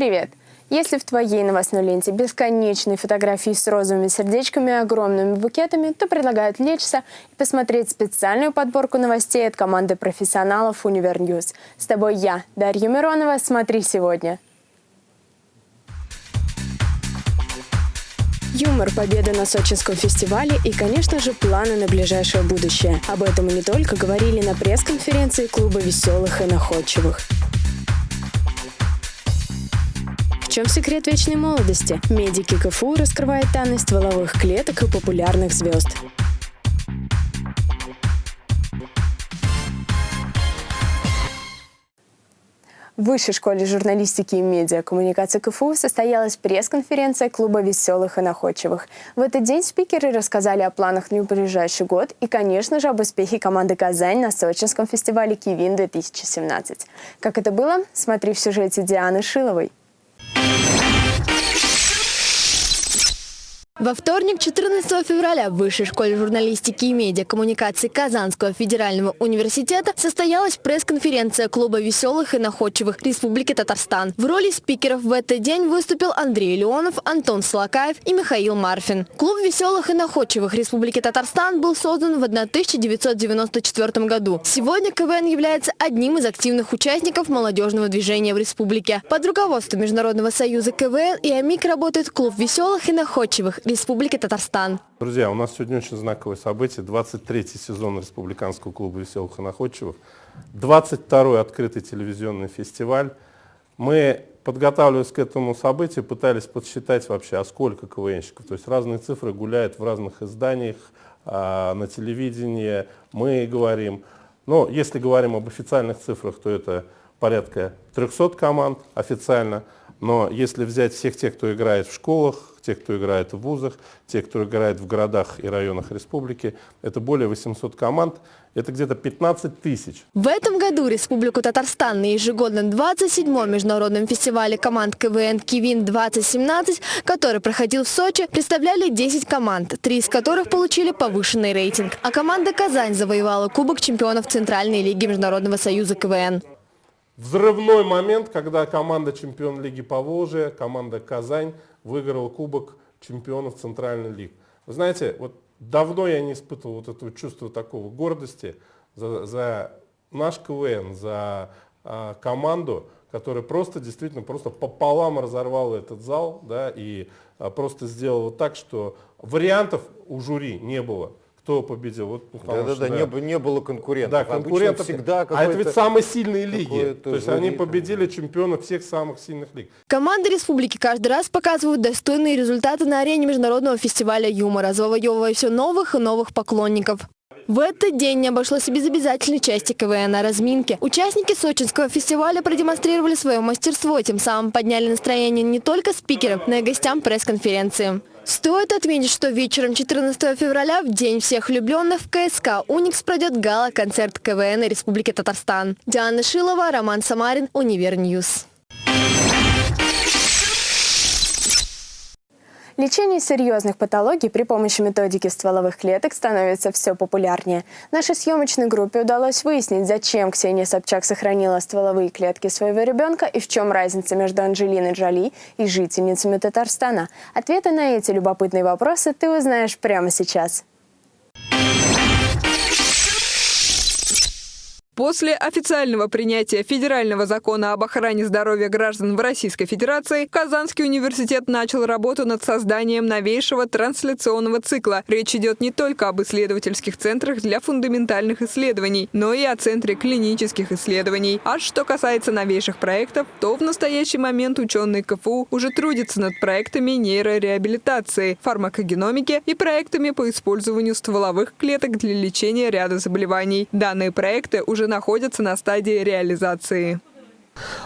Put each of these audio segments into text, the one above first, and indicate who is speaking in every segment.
Speaker 1: привет! Если в твоей новостной ленте бесконечные фотографии с розовыми сердечками и огромными букетами, то предлагаю отвлечься и посмотреть специальную подборку новостей от команды профессионалов Univer News. С тобой я, Дарья Миронова. Смотри сегодня. Юмор, победа на Сочинском фестивале и, конечно же, планы на ближайшее будущее. Об этом и не только говорили на пресс-конференции клуба веселых и находчивых. Чем секрет вечной молодости? Медики КФУ раскрывают тайны стволовых клеток и популярных звезд. В Высшей школе журналистики и медиакоммуникации КФУ состоялась пресс-конференция клуба «Веселых и находчивых». В этот день спикеры рассказали о планах на ближайший год и, конечно же, об успехе команды «Казань» на Сочинском фестивале «Кивин-2017». Как это было, смотри в сюжете Дианы Шиловой.
Speaker 2: Во вторник, 14 февраля, в Высшей школе журналистики и медиакоммуникации Казанского федерального университета состоялась пресс-конференция клуба веселых и находчивых Республики Татарстан. В роли спикеров в этот день выступил Андрей Леонов, Антон Слакаев и Михаил Марфин. Клуб веселых и находчивых Республики Татарстан был создан в 1994 году. Сегодня КВН является одним из активных участников молодежного движения в республике. Под руководством Международного союза КВН и АМИК работает клуб веселых и находчивых Республики Татарстан.
Speaker 3: Друзья, у нас сегодня очень знаковое событие. 23-й сезон Республиканского клуба веселых и находчивых. 22-й открытый телевизионный фестиваль. Мы, подготавливаясь к этому событию, пытались подсчитать вообще, а сколько КВНщиков. То есть разные цифры гуляют в разных изданиях, а, на телевидении. Мы говорим, но если говорим об официальных цифрах, то это порядка 300 команд официально. Но если взять всех тех, кто играет в школах, те, кто играет в вузах, те, кто играет в городах и районах республики. Это более 800 команд, это где-то 15 тысяч.
Speaker 2: В этом году Республику Татарстан на ежегодном 27-м международном фестивале команд КВН «Кивин-2017», который проходил в Сочи, представляли 10 команд, три из которых получили повышенный рейтинг. А команда «Казань» завоевала Кубок чемпионов Центральной лиги Международного союза КВН.
Speaker 3: Взрывной момент, когда команда чемпион Лиги Поволжья, команда «Казань» выиграл Кубок чемпионов Центральной Лиги. Вы знаете, вот давно я не испытывал вот этого чувства такого гордости за, за наш КВН, за а, команду, которая просто действительно просто пополам разорвала этот зал да, и а, просто сделала так, что вариантов у жюри не было кто победил. Вот,
Speaker 4: Да-да-да, не, не было конкурентов. Да,
Speaker 3: конкурентов всегда А это ведь самые сильные лиги. То есть они победили чемпионов всех самых сильных лиг.
Speaker 2: Команды республики каждый раз показывают достойные результаты на арене международного фестиваля юмора, завоевывая все новых и новых поклонников. В этот день не обошлось без обязательной части КВН на разминке. Участники сочинского фестиваля продемонстрировали свое мастерство, тем самым подняли настроение не только спикерам, но и гостям пресс-конференции. Стоит отметить, что вечером 14 февраля, в День всех влюбленных, в КСК «Уникс» пройдет гала-концерт КВН Республики Татарстан. Диана Шилова, Роман Самарин, Univer News.
Speaker 1: Лечение серьезных патологий при помощи методики стволовых клеток становится все популярнее. Нашей съемочной группе удалось выяснить, зачем Ксения Собчак сохранила стволовые клетки своего ребенка и в чем разница между Анджелиной Джоли и жительницами Татарстана. Ответы на эти любопытные вопросы ты узнаешь прямо сейчас.
Speaker 5: После официального принятия федерального закона об охране здоровья граждан в Российской Федерации Казанский университет начал работу над созданием новейшего трансляционного цикла. Речь идет не только об исследовательских центрах для фундаментальных исследований, но и о Центре клинических исследований. А что касается новейших проектов, то в настоящий момент ученые КФУ уже трудятся над проектами нейрореабилитации, фармакогеномики и проектами по использованию стволовых клеток для лечения ряда заболеваний. Данные проекты уже находятся на стадии реализации.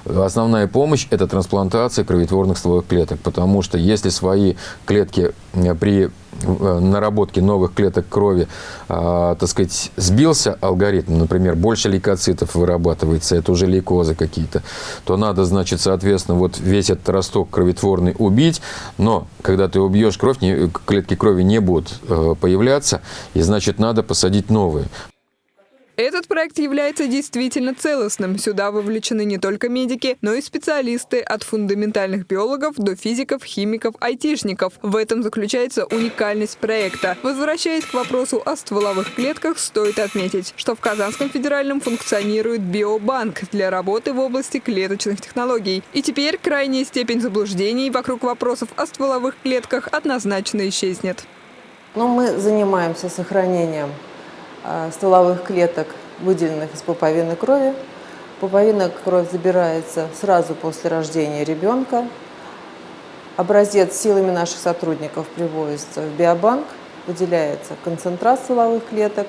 Speaker 6: Основная помощь – это трансплантация кроветворных стволовых клеток, потому что если свои клетки э, при э, наработке новых клеток крови, э, так сказать, сбился алгоритм, например, больше лейкоцитов вырабатывается, это уже лейкозы какие-то, то надо, значит, соответственно, вот весь этот росток кроветворный убить, но когда ты убьешь кровь, клетки крови не будут появляться, и, значит, надо посадить новые.
Speaker 5: Этот проект является действительно целостным. Сюда вовлечены не только медики, но и специалисты от фундаментальных биологов до физиков, химиков, айтишников. В этом заключается уникальность проекта. Возвращаясь к вопросу о стволовых клетках, стоит отметить, что в Казанском федеральном функционирует биобанк для работы в области клеточных технологий. И теперь крайняя степень заблуждений вокруг вопросов о стволовых клетках однозначно исчезнет.
Speaker 7: Но мы занимаемся сохранением стволовых клеток, выделенных из пуповины крови. Пуповина кровь забирается сразу после рождения ребенка. Образец силами наших сотрудников привозится в биобанк, выделяется концентрат стволовых клеток.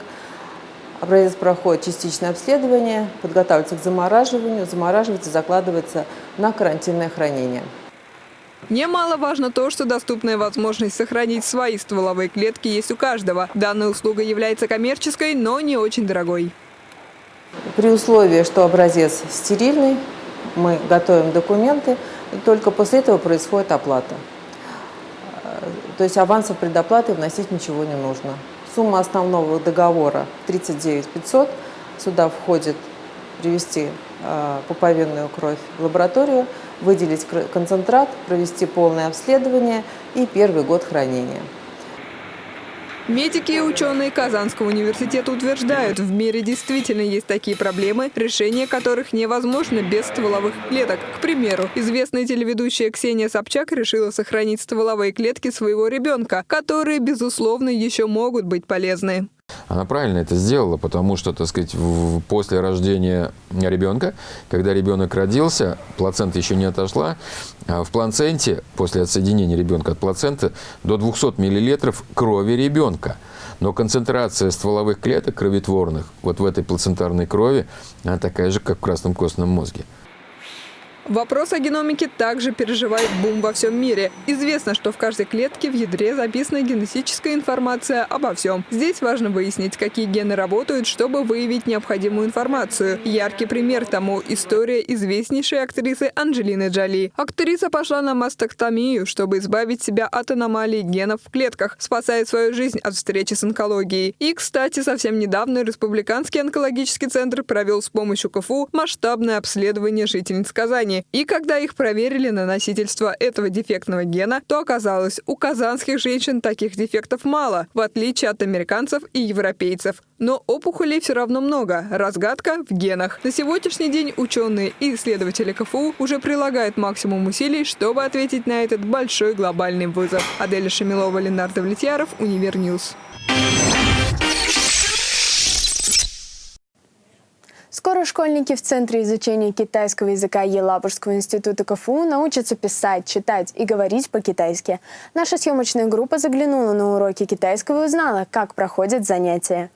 Speaker 7: Образец проходит частичное обследование, подготавливается к замораживанию, замораживается, закладывается на карантинное хранение.
Speaker 5: Немаловажно то, что доступная возможность сохранить свои стволовые клетки есть у каждого. Данная услуга является коммерческой, но не очень дорогой.
Speaker 7: При условии, что образец стерильный, мы готовим документы, только после этого происходит оплата. То есть авансов предоплаты вносить ничего не нужно. Сумма основного договора 39 500. Сюда входит привести э, пуповинную кровь в лабораторию, выделить концентрат, провести полное обследование и первый год хранения.
Speaker 5: Медики и ученые Казанского университета утверждают, в мире действительно есть такие проблемы, решение которых невозможно без стволовых клеток. К примеру, известная телеведущая Ксения Собчак решила сохранить стволовые клетки своего ребенка, которые, безусловно, еще могут быть полезны.
Speaker 6: Она правильно это сделала, потому что, так сказать, после рождения ребенка, когда ребенок родился, плацента еще не отошла, а в плаценте, после отсоединения ребенка от плаценты, до 200 миллилитров крови ребенка. Но концентрация стволовых клеток кровотворных вот в этой плацентарной крови, она такая же, как в красном костном мозге.
Speaker 5: Вопрос о геномике также переживает бум во всем мире. Известно, что в каждой клетке в ядре записана генетическая информация обо всем. Здесь важно выяснить, какие гены работают, чтобы выявить необходимую информацию. Яркий пример тому – история известнейшей актрисы Анджелины Джоли. Актриса пошла на мастектомию, чтобы избавить себя от аномалий генов в клетках, спасая свою жизнь от встречи с онкологией. И, кстати, совсем недавно Республиканский онкологический центр провел с помощью КФУ масштабное обследование жительниц Казани гене. И когда их проверили на носительство этого дефектного гена, то оказалось, у казанских женщин таких дефектов мало, в отличие от американцев и европейцев. Но опухолей все равно много. Разгадка в генах. На сегодняшний день ученые и исследователи КФУ уже прилагают максимум усилий, чтобы ответить на этот большой глобальный вызов. Аделя Шамилова, Ленар Давлетьяров, Univer News.
Speaker 1: Скоро школьники в Центре изучения китайского языка Елабужского института КФУ научатся писать, читать и говорить по-китайски. Наша съемочная группа заглянула на уроки китайского и узнала, как проходят занятия.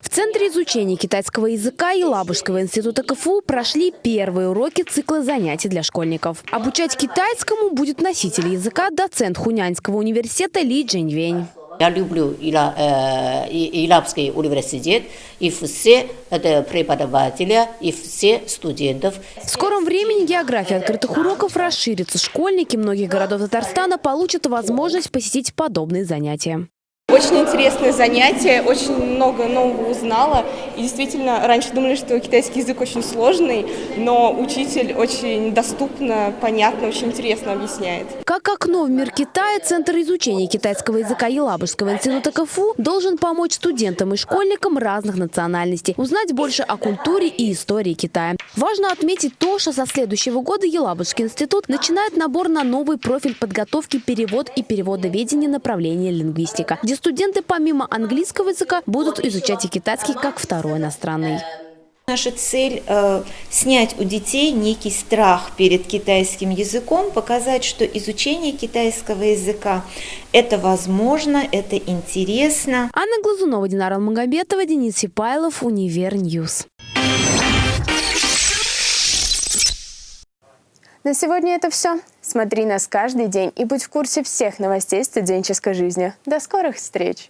Speaker 8: В Центре изучения китайского языка Елабужского института КФУ прошли первые уроки цикла занятий для школьников. Обучать китайскому будет носитель языка, доцент Хунянского университета Ли Джиньвень.
Speaker 9: Я люблю Илабский университет и все это преподаватели, и все студентов.
Speaker 8: В скором времени география открытых уроков расширится. Школьники многих городов Татарстана получат возможность посетить подобные занятия.
Speaker 10: Очень интересное занятие, очень много нового узнала. И действительно, раньше думали, что китайский язык очень сложный, но учитель очень доступно, понятно, очень интересно объясняет.
Speaker 8: Как окно в мир Китая, Центр изучения китайского языка Елабужского института КФУ должен помочь студентам и школьникам разных национальностей узнать больше о культуре и истории Китая. Важно отметить то, что со следующего года Елабужский институт начинает набор на новый профиль подготовки перевод и переводоведения направления лингвистика, где студенты помимо английского языка будут изучать и китайский как второй иностранный.
Speaker 11: Наша цель э, снять у детей некий страх перед китайским языком, показать, что изучение китайского языка это возможно, это интересно.
Speaker 8: Анна Глазунова, Динара Магомедова, Денис Сипайлов, Univer News.
Speaker 1: На сегодня это все. Смотри нас каждый день и будь в курсе всех новостей студенческой жизни. До скорых встреч!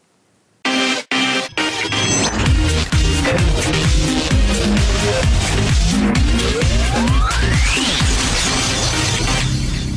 Speaker 12: We'll